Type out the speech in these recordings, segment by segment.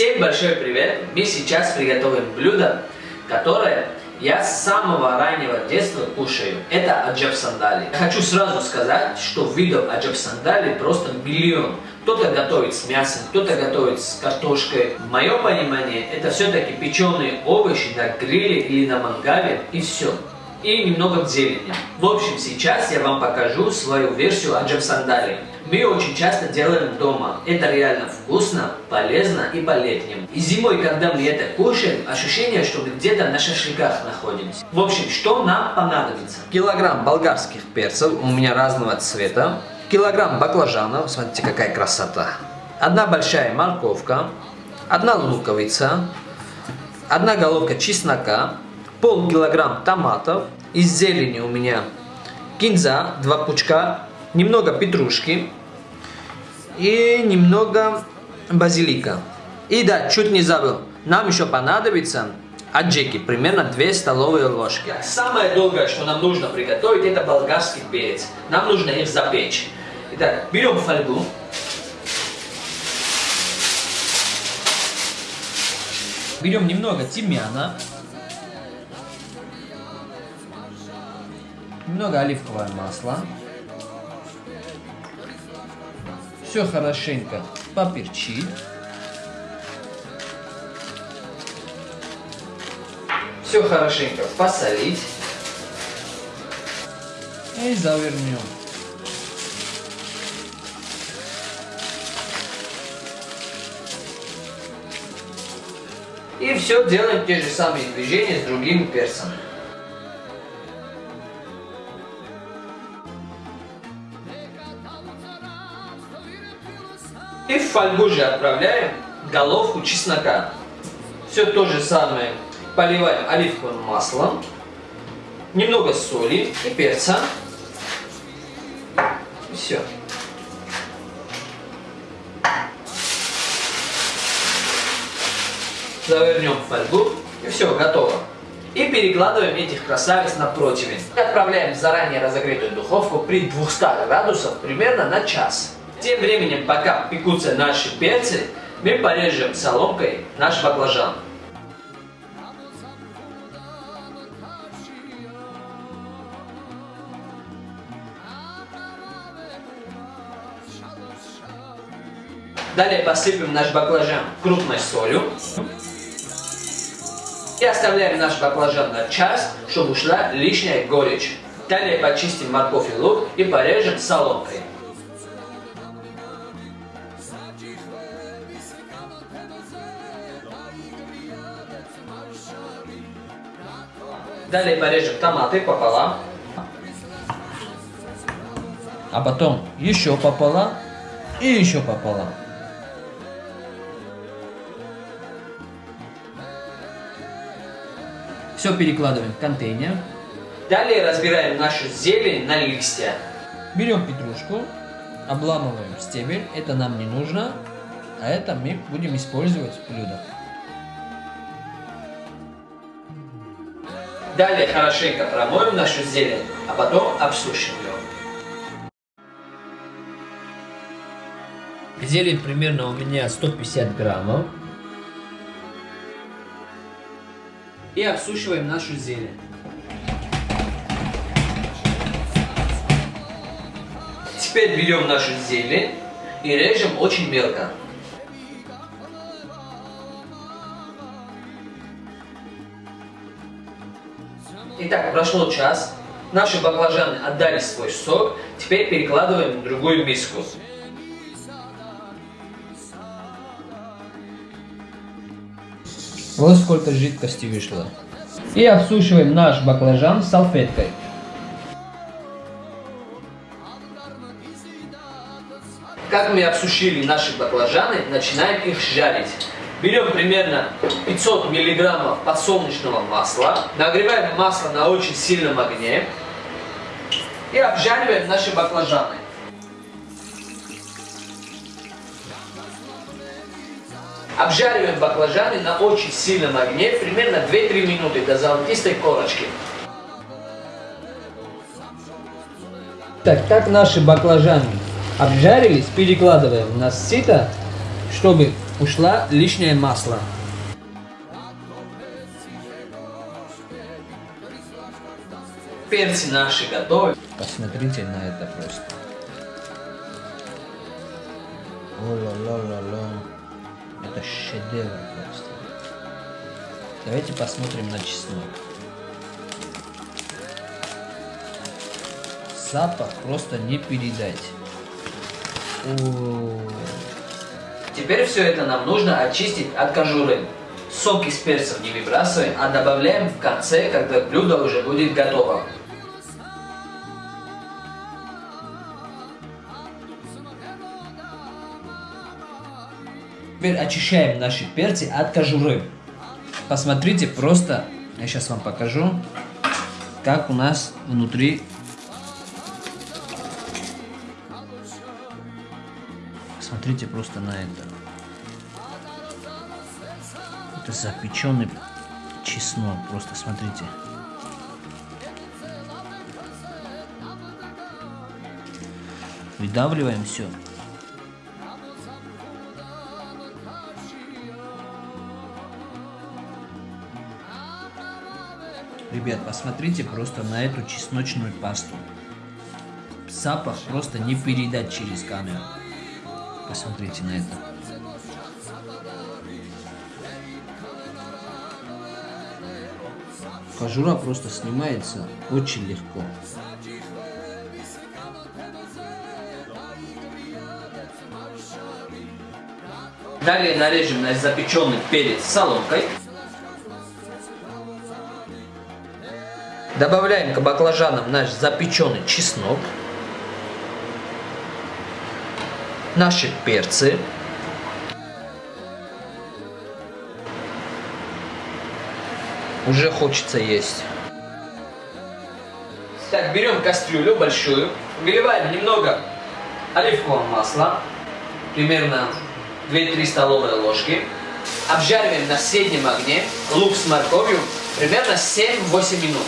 Всем большой привет! Мы сейчас приготовим блюдо, которое я с самого раннего детства кушаю. Это аджаб сандали. Хочу сразу сказать, что видов аджаб сандали просто миллион. Кто-то готовит с мясом, кто-то готовит с картошкой. В моем понимании это все-таки печеные овощи на гриле или на мангале и все и немного зелени. В общем, сейчас я вам покажу свою версию аджаб сандали. Мы очень часто делаем дома. Это реально вкусно, полезно и по-летнему. И зимой, когда мы это кушаем, ощущение, что мы где-то на шашлыках находимся. В общем, что нам понадобится? Килограмм болгарских перцев, у меня разного цвета. Килограмм баклажанов, смотрите какая красота. Одна большая морковка, одна луковица, одна головка чеснока, полкилограмм томатов, из зелени у меня кинза, два пучка, немного петрушки и немного базилика. И да, чуть не забыл, нам еще понадобится аджики, примерно 2 столовые ложки. Самое долгое, что нам нужно приготовить, это болгарский перец. Нам нужно их запечь. Итак, берем фольгу. Берем немного тимьяна. немного оливковое масло. Все хорошенько поперчить. Все хорошенько посолить. И завернем. И все делаем те же самые движения с другим перцем. И в фольгу же отправляем головку чеснока. Все то же самое. Поливаем оливковым маслом. Немного соли и перца. И все. Завернем в фольгу. И все, готово. И перекладываем этих красавиц на противень. Отправляем в заранее разогретую духовку при 200 градусах примерно на час. Тем временем, пока пекутся наши перцы, мы порежем соломкой наш баклажан. Далее посыпем наш баклажан крупной солью. И оставляем наш баклажан на час, чтобы ушла лишняя горечь. Далее почистим морковь и лук и порежем соломкой. Далее порежем томаты пополам. А потом еще пополам и еще пополам. Все перекладываем в контейнер. Далее разбираем нашу зелень на листья. Берем петрушку, обламываем стебель, это нам не нужно, а это мы будем использовать в блюдах. Далее хорошенько промоем нашу зелень, а потом обсушим ее. Зелень примерно у меня 150 граммов. И обсушиваем нашу зелень. Теперь берем нашу зелень и режем очень мелко. Итак, прошло час. Наши баклажаны отдали свой сок. Теперь перекладываем в другую миску. Вот сколько жидкости вышло. И обсушиваем наш баклажан салфеткой. Как мы обсушили наши баклажаны, начинаем их жарить. Берем примерно 500 миллиграммов подсолнечного масла, нагреваем масло на очень сильном огне и обжариваем наши баклажаны. Обжариваем баклажаны на очень сильном огне примерно 2-3 минуты до золотистой корочки. Так, как наши баклажаны обжарились, перекладываем на сито, чтобы ушла лишнее масло. Перцы наши готовы. Посмотрите на это просто. О-ла-ла-ла-ла. Это шедевр просто. Давайте посмотрим на чеснок. Запах просто не передать. Теперь все это нам нужно очистить от кожуры. Сок из перцев не выбрасываем, а добавляем в конце, когда блюдо уже будет готово. Теперь очищаем наши перцы от кожуры. Посмотрите, просто, я сейчас вам покажу, как у нас внутри Смотрите просто на это. Это запеченный чеснок. Просто смотрите. Выдавливаем все. Ребят, посмотрите просто на эту чесночную пасту. Запах просто не передать через камеру. Посмотрите на это. Кожура просто снимается очень легко. Далее нарежем наш запеченный перец соломкой. Добавляем к баклажанам наш запеченный чеснок. Наши перцы. Уже хочется есть. Так, берем кастрюлю большую, выливаем немного оливкового масла, примерно 2-3 столовые ложки. Обжариваем на среднем огне лук с морковью примерно 7-8 минут.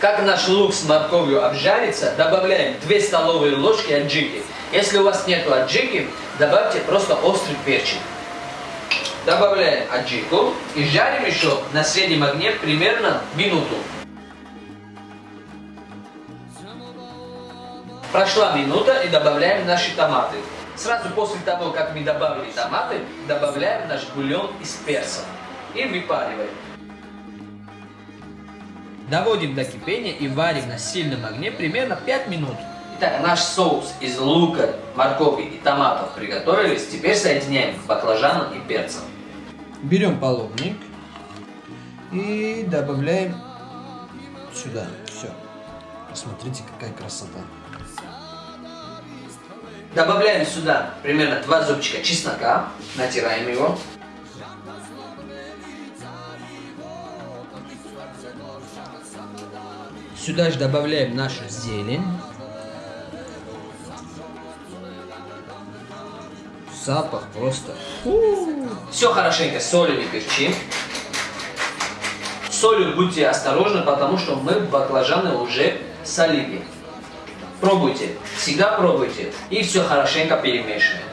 Как наш лук с морковью обжарится, добавляем 2 столовые ложки аджики. Если у вас нет аджики, добавьте просто острый перчик. Добавляем аджику и жарим еще на среднем огне примерно минуту. Прошла минута и добавляем наши томаты. Сразу после того, как мы добавили томаты, добавляем наш бульон из перца и выпариваем. Доводим до кипения и варим на сильном огне примерно 5 минут. Итак, наш соус из лука, моркови и томатов приготовились. Теперь соединяем к баклажанам и перцам. Берем половник и добавляем сюда. Все. Посмотрите, какая красота. Добавляем сюда примерно 2 зубчика чеснока, натираем его. Сюда же добавляем нашу зелень. Запах просто... Все хорошенько солим и перчим. Солью будьте осторожны, потому что мы баклажаны уже солили. Пробуйте, всегда пробуйте и все хорошенько перемешиваем.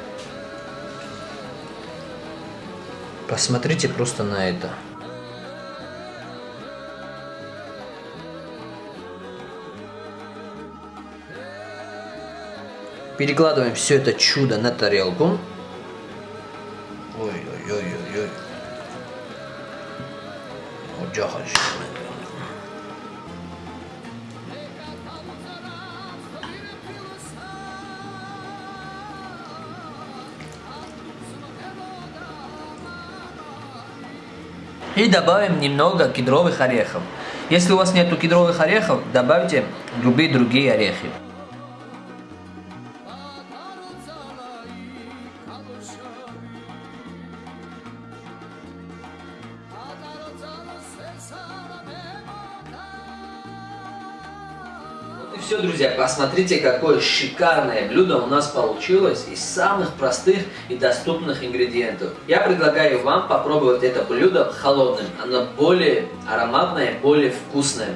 Посмотрите просто на это. Перекладываем все это чудо на тарелку. И добавим немного кедровых орехов. Если у вас нет кедровых орехов, добавьте любые другие орехи. Все, друзья, посмотрите, какое шикарное блюдо у нас получилось из самых простых и доступных ингредиентов. Я предлагаю вам попробовать это блюдо холодным. Оно более ароматное, более вкусное.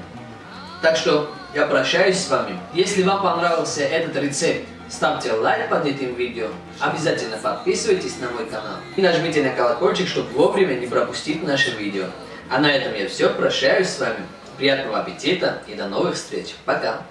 Так что я прощаюсь с вами. Если вам понравился этот рецепт, ставьте лайк под этим видео, обязательно подписывайтесь на мой канал и нажмите на колокольчик, чтобы вовремя не пропустить наше видео. А на этом я все, прощаюсь с вами. Приятного аппетита и до новых встреч. Пока!